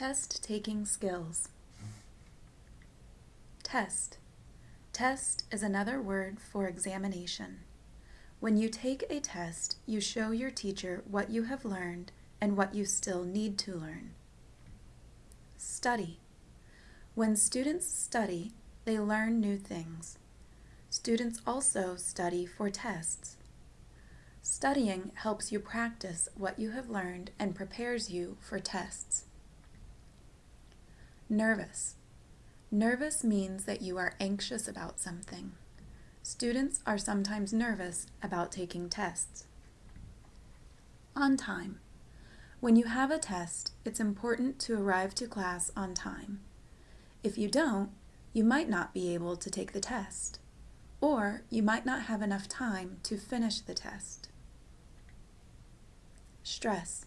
Test taking skills. Test. Test is another word for examination. When you take a test, you show your teacher what you have learned and what you still need to learn. Study. When students study, they learn new things. Students also study for tests. Studying helps you practice what you have learned and prepares you for tests. Nervous. Nervous means that you are anxious about something. Students are sometimes nervous about taking tests. On time. When you have a test, it's important to arrive to class on time. If you don't, you might not be able to take the test, or you might not have enough time to finish the test. Stress.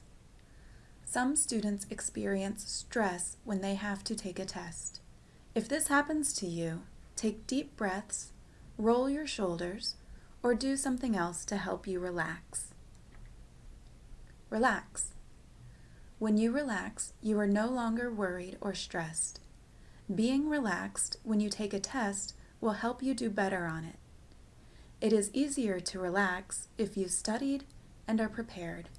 Some students experience stress when they have to take a test. If this happens to you, take deep breaths, roll your shoulders, or do something else to help you relax. Relax. When you relax, you are no longer worried or stressed. Being relaxed when you take a test will help you do better on it. It is easier to relax if you've studied and are prepared.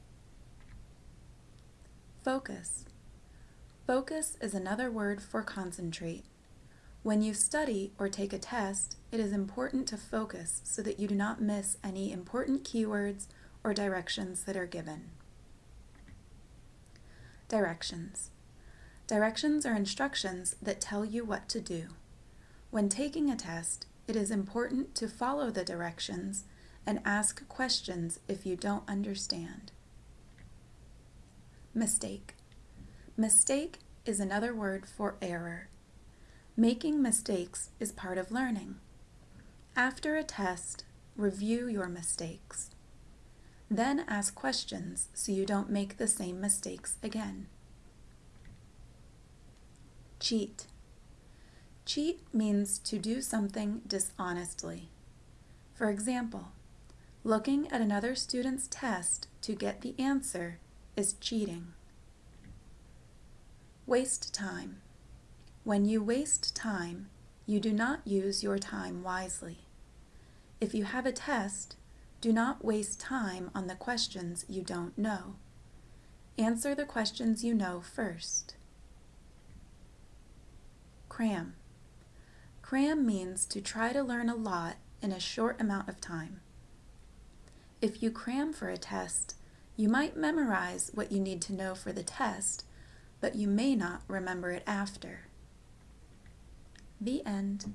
Focus. Focus is another word for concentrate. When you study or take a test, it is important to focus so that you do not miss any important keywords or directions that are given. Directions. Directions are instructions that tell you what to do. When taking a test, it is important to follow the directions and ask questions if you don't understand. Mistake. Mistake is another word for error. Making mistakes is part of learning. After a test, review your mistakes. Then ask questions so you don't make the same mistakes again. Cheat. Cheat means to do something dishonestly. For example, looking at another student's test to get the answer is cheating. Waste time. When you waste time, you do not use your time wisely. If you have a test, do not waste time on the questions you don't know. Answer the questions you know first. Cram. Cram means to try to learn a lot in a short amount of time. If you cram for a test, you might memorize what you need to know for the test, but you may not remember it after. The end.